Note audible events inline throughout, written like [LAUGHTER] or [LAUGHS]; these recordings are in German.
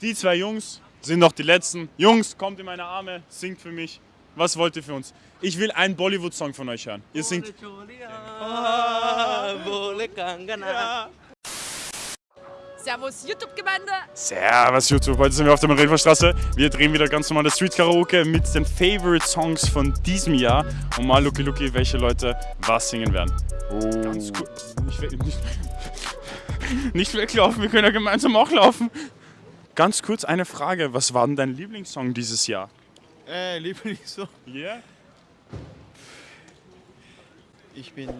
Die zwei Jungs sind noch die letzten. Jungs, kommt in meine Arme, singt für mich. Was wollt ihr für uns? Ich will einen Bollywood-Song von euch hören. Ihr singt. Servus YouTube-Gemeinde. Servus YouTube, heute sind wir auf der Marienstraße. Wir drehen wieder ganz normale Street-Karaoke mit den Favorite Songs von diesem Jahr. Und mal Lucky Lucky, welche Leute was singen werden. Oh. Ganz gut. Nicht, nicht, nicht weglaufen, wir können ja gemeinsam auch laufen. Ganz kurz eine Frage, was war denn dein Lieblingssong dieses Jahr? Äh, Lieblingssong. Ja? Ich bin,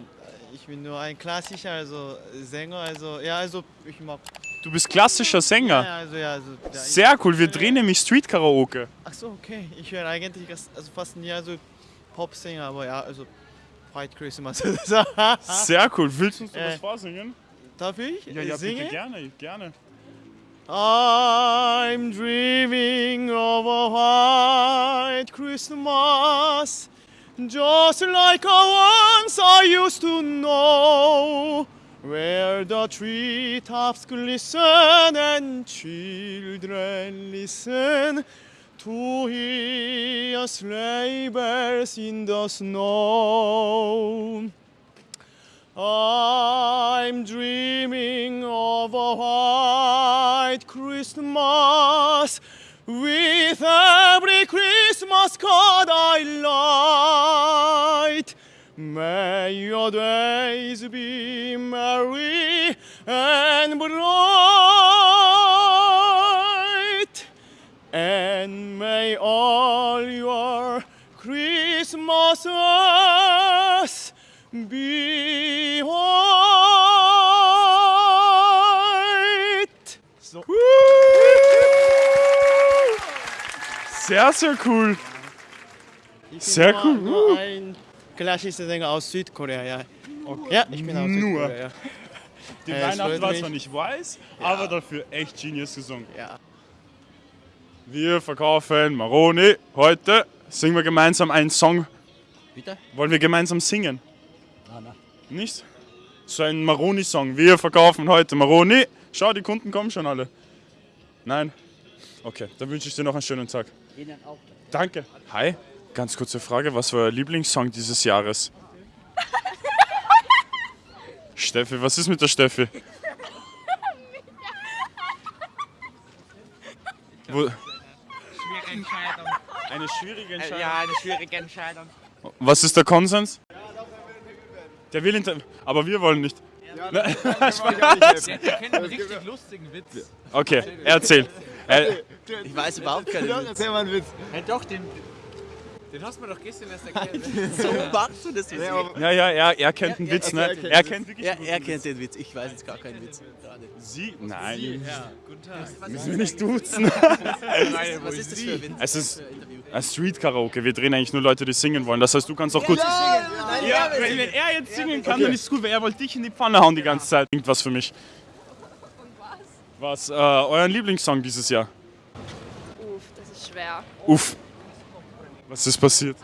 ich bin nur ein klassischer also Sänger, also ja, also ich mag. Du bist klassischer Sänger. Ja, also ja, also. Ja, Sehr cool, wir drehen nämlich Street-Karaoke. ach so, okay. Ich höre eigentlich also fast nie also Popsänger, aber ja, also White Christmas. [LAUGHS] Sehr cool. Willst du uns Äh. was vorsingen? Darf ich Ja, ja, singen? bitte gerne, gerne. I'm dreaming of a white Christmas, just like a once I used to know, where the treetops glisten and children listen to hear sleigh bells in the snow. I'm dreaming of a white Christmas with every Christmas card I light. May your days be merry and bright, and may all your Christmases white. So. Sehr, sehr cool. Sehr cool. Nur ein klassischer Sänger aus Südkorea, ja. Ja, ich bin aus Nur. Südkorea, ja. Die Äh, Weihnacht war zwar nicht weiß, aber dafür echt genius gesungen. ja. Wir verkaufen Maroni. Heute singen wir gemeinsam einen Song. Bitte? Wollen wir gemeinsam singen? Ah, nein. Nicht? So ein Maroni-Song. Wir verkaufen heute Maroni. Schau, die Kunden kommen schon alle. Nein? Okay, dann wünsche ich dir noch einen schönen Tag. Ihnen auch. Danke. Hi, ganz kurze Frage. Was war euer Lieblingssong dieses Jahres? [LAUGHS] Steffi, was ist mit der Steffi? [LAUGHS] Wo, Schwierige Entscheidung. eine schwierige Entscheidung. Ja, eine schwierige Entscheidung. Was ist der Konsens? Der will inter aber wir wollen nicht. [LAUGHS] Wir kennen einen richtig lustigen Witz. Okay, erzähl. Äh, Ich weiß überhaupt keinen Witz. Erzähl mal einen Witz. Ja, doch, den, den hast du mir doch gestern erst erklärt. [LAUGHS] So machst du das jetzt. ja, ja, er, er kennt einen Witz, ne? Er kennt wirklich Er, er kennt den Witz, ich weiß jetzt gar keinen Witz. Gerade. Sie? Nein, Ja, guten Tag. müssen wir nicht duzen. Was ist das für ein Witz? Es ist ein Street-Karaoke. Wir drehen eigentlich nur Leute, die singen wollen. Das heißt, du kannst auch gut. Ja, wenn, wenn er jetzt singen kann, dann ist es gut, weil er wollte dich in die Pfanne hauen die ganze Zeit. Klingt was für mich. Was? Äh, euren Lieblingssong dieses Jahr? Uff, das ist schwer. Uff. Was ist passiert?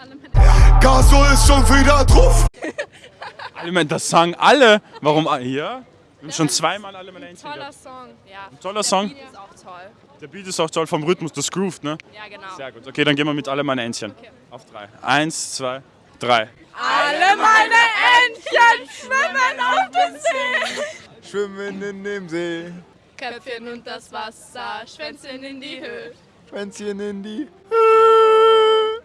Gaso ist schon wieder drauf. [LAUGHS] Alle, meine- das sagen alle. Warum? Ja? Wir haben schon zweimal alle meine Einzelnen toller. Song. Ja. toller Der Song. Ist auch toll. Der Beat ist auch toll vom Rhythmus, das groovt, ne? Ja, genau. Sehr gut. Okay, dann gehen wir mit alle meine Entchen. Auf drei. Eins, zwei, drei. Alle meine Entchen schwimmen auf dem See. Schwimmen in dem See, Köpfchen und das Wasser, Schwänzchen in die Höhe. Schwänzchen in die.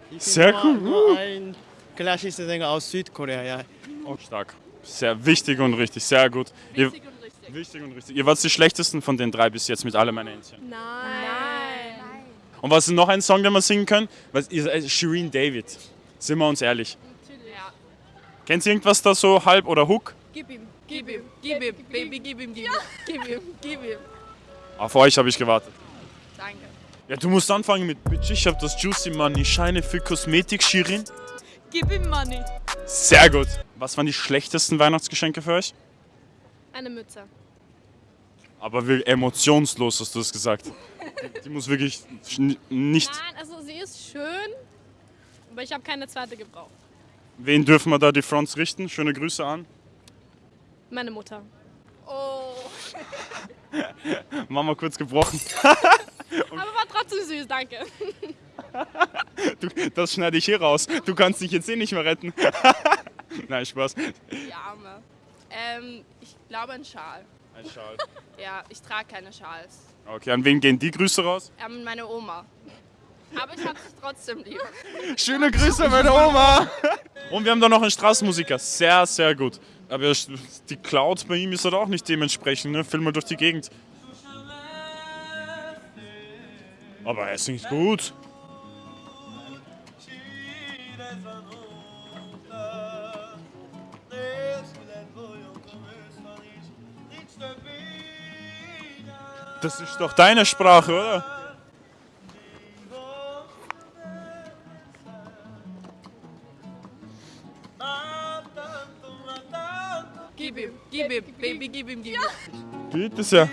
Ich bin Sehr cool. Ein klassischer Sänger aus Südkorea, ja. Oh, stark. Sehr wichtig und richtig, sehr gut. Wichtig. Wichtig und richtig. Ihr wart die schlechtesten von den drei bis jetzt mit alle meine Entchen. Nein. Nein. Und was ist noch ein Song, den wir singen können? Was, ihr seid Shireen David. Sind wir uns ehrlich. Natürlich. Ja. Kennt ihr irgendwas da so halb oder Hook? Gib ihm, gib ihm, gib ihm, Baby, gib ihm, gib ihm, gib ihm, gib ihm. Auf euch habe ich gewartet. Danke. Ja, du musst anfangen mit Bitch, ich hab das Juicy Money, Scheine für Kosmetik, Shirin. Gib ihm Money. Sehr gut. Was waren die schlechtesten Weihnachtsgeschenke für euch? Eine Mütze. Aber wirklich emotionslos hast du das gesagt. Die, die muss wirklich nicht. Nein, also sie ist schön, aber ich habe keine zweite gebraucht. Wen dürfen wir da die Fronts richten? Schöne Grüße an. Meine Mutter. Oh. [LAUGHS] Mama kurz gebrochen. [LAUGHS] Trotzdem süß, danke. [LAUGHS] Du, das schneide ich hier raus. Du kannst dich jetzt eh nicht mehr retten. Nein, Spaß. Die Arme. Ähm, ich glaube ein Schal. Ein Schal. [LAUGHS] Ja, ich trage keine Schals. Okay, an wen gehen die Grüße raus? Ähm, meine Oma. Aber ich habe sie trotzdem lieb. Schöne Grüße, meine Oma. [LAUGHS] Und wir haben da noch einen Straßenmusiker. Sehr, sehr gut. Aber die Cloud bei ihm ist halt auch nicht dementsprechend. Ne? Film mal durch die Gegend. Aber er singt gut. Das ist doch deine Sprache, oder? Gib ihm, gib ihm, Baby, gib ihm, gib ihm. Bitte sehr.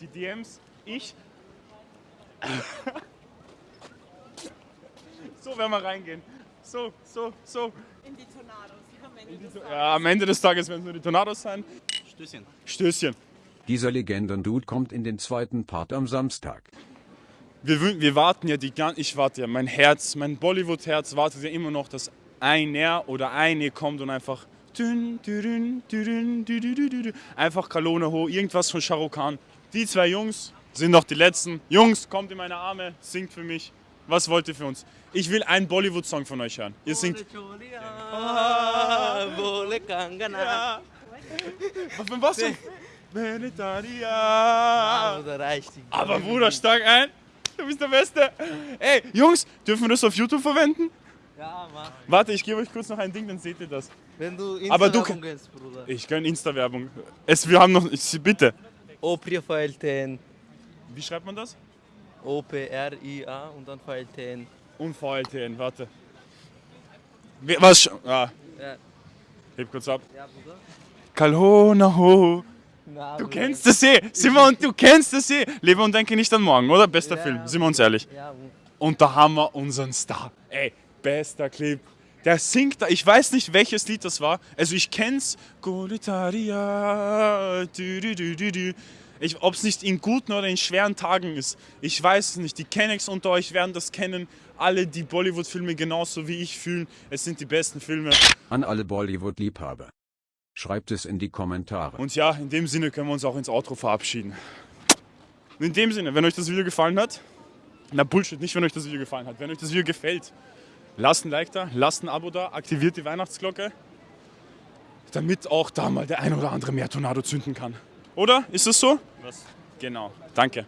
Die DMs, ich. [LAUGHS] so werden wir reingehen. So, so, so. In die Tornados. Ja, am Ende des Tages werden es nur die Tornados sein. Stößchen. Stößchen. Dieser Legenden-Dude kommt in den zweiten Part am Samstag. Wir, wir warten ja die ganze, ich warte ja, mein Herz, mein Bollywood-Herz wartet ja immer noch, dass einer oder eine kommt und einfach einfach Kalone hoch, irgendwas von Shah Rukh Khan. Die zwei Jungs sind noch die letzten. Jungs, kommt in meine Arme, singt für mich. Was wollt ihr für uns? Ich will einen Bollywood-Song von euch hören. Ihr singt. Kangana. Was die. Aber Bruder, stark ein. Du bist der Beste. Ey, Jungs, dürfen wir das auf YouTube verwenden? Ja, mach. Warte, ich gebe euch kurz noch ein Ding, dann seht ihr das. Wenn du Aber du- Instagram gehst, Bruder. Ich gönn Insta-Werbung. Es, wir haben noch. Ich, bitte. Opria Feilten. Wie schreibt man das? O-P-R-I-A und dann Feilten. Und VLTN, warte. Was? Ah, Ja. heb kurz ab. Ja, Bruder. Kalona ho. Na, Du kennst das eh. Simon, du kennst das eh. Lebe und denke nicht an morgen, oder? Bester Ja. Film, sind wir uns ehrlich. Ja. Und da haben wir unseren Star. Ey, bester Clip. Der singt da, ich weiß nicht welches Lied das war. Also ich kenn's. Goletaria. dü, dü, dü, dü, dü. Ob es nicht in guten oder in schweren Tagen ist. Ich weiß es nicht. Die Kennex unter euch werden das kennen. Alle, die Bollywood-Filme genauso wie ich fühlen. Es sind die besten Filme. An alle Bollywood-Liebhaber. Schreibt es in die Kommentare. Und ja, in dem Sinne können wir uns auch ins Outro verabschieden. Und in dem Sinne, wenn euch das Video gefallen hat, na Bullshit, nicht wenn euch das Video gefallen hat, wenn euch das Video gefällt, lasst ein Like da, lasst ein Abo da, aktiviert die Weihnachtsglocke, damit auch da mal der ein oder andere mehr Tornado zünden kann. Oder? Ist es so? Was? Genau. Danke.